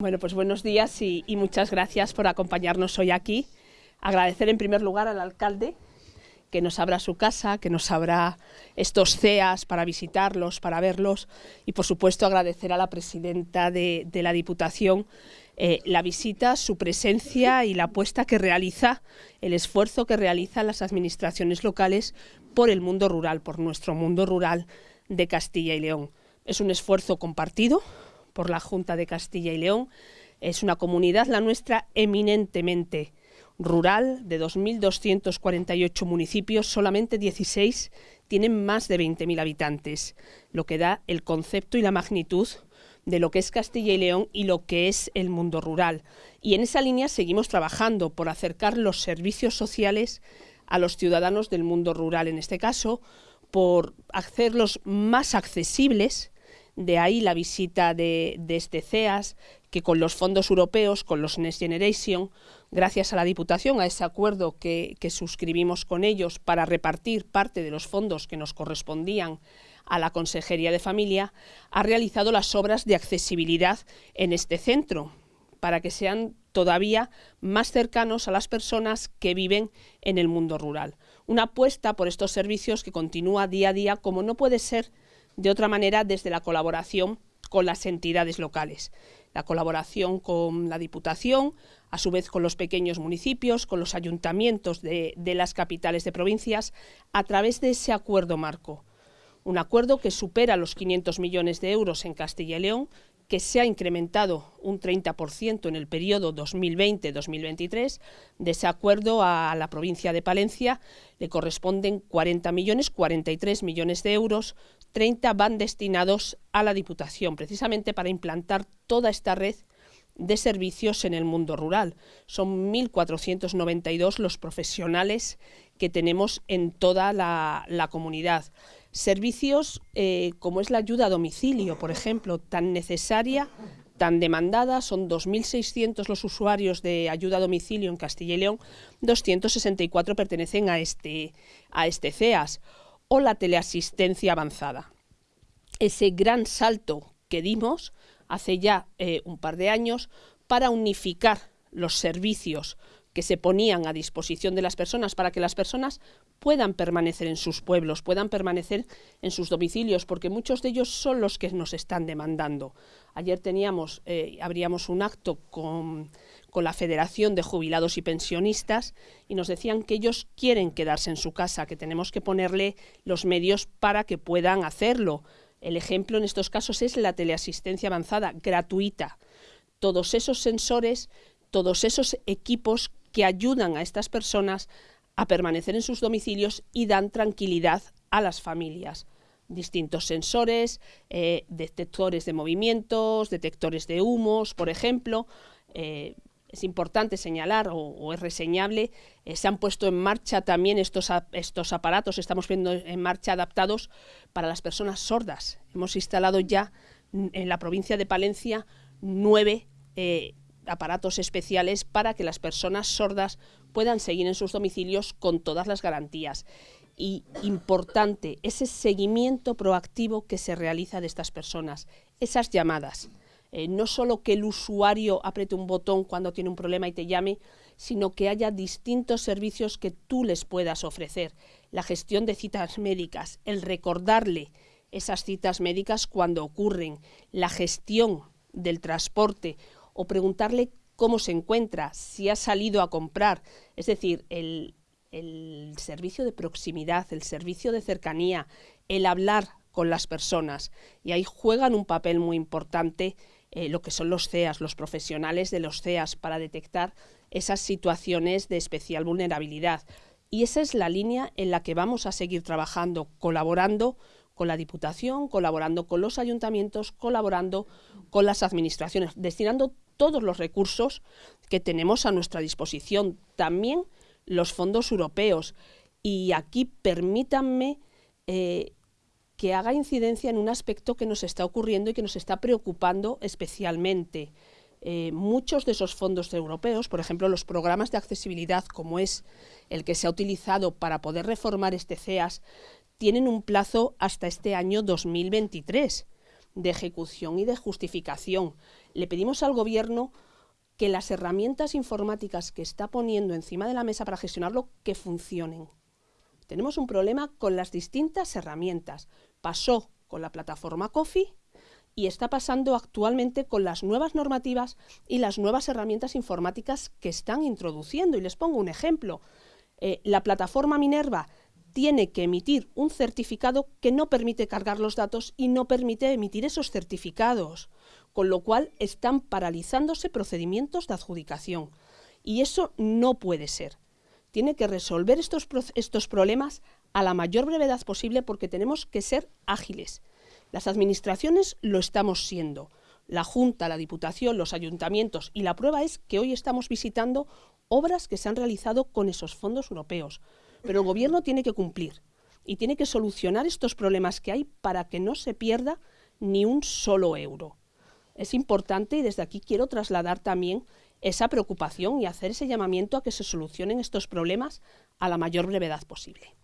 Bueno, pues buenos días y, muchas gracias por acompañarnos hoy aquí. Agradecer en primer lugar al alcalde que nos abra su casa, que nos abra estos CEAS para visitarlos, para verlos y por supuesto agradecer a la presidenta de, de la Diputación eh, la visita, su presencia y la apuesta que realiza, el esfuerzo que realizan las administraciones locales por el mundo rural, por nuestro mundo rural de Castilla y León. Es un esfuerzo compartido por la Junta de Castilla y León, es una comunidad, la nuestra, eminentemente rural de 2.248 municipios, solamente 16 tienen más de 20.000 habitantes, lo que da el concepto y la magnitud de lo que es Castilla y León y lo que es el mundo rural. Y en esa línea seguimos trabajando por acercar los servicios sociales a los ciudadanos del mundo rural, en este caso, por hacerlos más accesibles, de ahí la visita de, este CEAS, que con los fondos europeos, con los Next Generation, gracias a la Diputación, a ese acuerdo que, que, suscribimos con ellos para repartir parte de los fondos que nos correspondían a la Consejería de Familia, ha realizado las obras de accesibilidad en este centro, para que sean todavía más cercanos a las personas que viven en el mundo rural. Una apuesta por estos servicios que continúa día a día, como no puede ser de otra manera, desde la colaboración con las entidades locales la colaboración con la Diputación, a su vez con los pequeños municipios, con los ayuntamientos de, las capitales de provincias, a través de ese acuerdo marco. Un acuerdo que supera los 500 millones de euros en Castilla y León, que se ha incrementado un 30% en el periodo 2020-2023. De ese acuerdo a la provincia de Palencia le corresponden 40 millones, 43 millones de euros, 30 van destinados a la Diputación, precisamente para implantar toda esta red de servicios en el mundo rural. Son 1.492 los profesionales que tenemos en toda la, comunidad. Servicios eh, como es la ayuda a domicilio, por ejemplo, tan necesaria, tan demandada, son 2.600 los usuarios de ayuda a domicilio en Castilla y León, 264 pertenecen a este, a este CEAS, o la teleasistencia avanzada. Ese gran salto que dimos hace ya eh, un par de años para unificar los servicios que se ponían a disposición de las personas para que las personas puedan permanecer en sus pueblos, puedan permanecer en sus domicilios, porque muchos de ellos son los que nos están demandando. Ayer teníamos, eh, abríamos un acto con, con la Federación de Jubilados y Pensionistas y nos decían que ellos quieren quedarse en su casa, que tenemos que ponerle los medios para que puedan hacerlo. El ejemplo en estos casos es la teleasistencia avanzada, gratuita. Todos esos sensores, todos esos equipos que ayudan a estas personas a permanecer en sus domicilios y dan tranquilidad a las familias. Distintos sensores, eh, detectores de movimientos, detectores de humos, por ejemplo. Eh, es importante señalar o, es reseñable, eh, se han puesto en marcha también estos, estos aparatos, estamos viendo en marcha adaptados para las personas sordas. Hemos instalado ya en la provincia de Palencia nueve aparatos especiales para que las personas sordas puedan seguir en sus domicilios con todas las garantías. Y importante, ese seguimiento proactivo que se realiza de estas personas, esas llamadas. Eh, no solo que el usuario apriete un botón cuando tiene un problema y te llame, sino que haya distintos servicios que tú les puedas ofrecer. La gestión de citas médicas, el recordarle esas citas médicas cuando ocurren, la gestión del transporte o preguntarle cómo se encuentra, si ha salido a comprar, es decir, el, el servicio de proximidad, el servicio de cercanía, el hablar con las personas. Y ahí juegan un papel muy importante eh, lo que son los CEAS, los profesionales de los CEAS, para detectar esas situaciones de especial vulnerabilidad. Y esa es la línea en la que vamos a seguir trabajando, colaborando con la Diputación, colaborando con los ayuntamientos, colaborando con las administraciones, destinando todos los recursos que tenemos a nuestra disposición, también los fondos europeos. Y aquí permítanme eh, que haga incidencia en un aspecto que nos está ocurriendo y que nos está preocupando especialmente. Eh, muchos de esos fondos europeos, por ejemplo, los programas de accesibilidad, como es el que se ha utilizado para poder reformar este CEAS, tienen un plazo hasta este año 2023 de ejecución y de justificación. le pedimos al Gobierno que las herramientas informáticas que está poniendo encima de la mesa para gestionarlo, que funcionen. Tenemos un problema con las distintas herramientas. Pasó con la plataforma COFI y está pasando actualmente con las nuevas normativas y las nuevas herramientas informáticas que están introduciendo. Y les pongo un ejemplo. Eh, la plataforma Minerva tiene que emitir un certificado que no permite cargar los datos y no permite emitir esos certificados, con lo cual están paralizándose procedimientos de adjudicación. Y eso no puede ser. Tiene que resolver estos, estos problemas a la mayor brevedad posible porque tenemos que ser ágiles. Las administraciones lo estamos siendo. La Junta, la Diputación, los ayuntamientos y la prueba es que hoy estamos visitando obras que se han realizado con esos fondos europeos. Pero el Gobierno tiene que cumplir y tiene que solucionar estos problemas que hay para que no se pierda ni un solo euro. Es importante y desde aquí quiero trasladar también esa preocupación y hacer ese llamamiento a que se solucionen estos problemas a la mayor brevedad posible.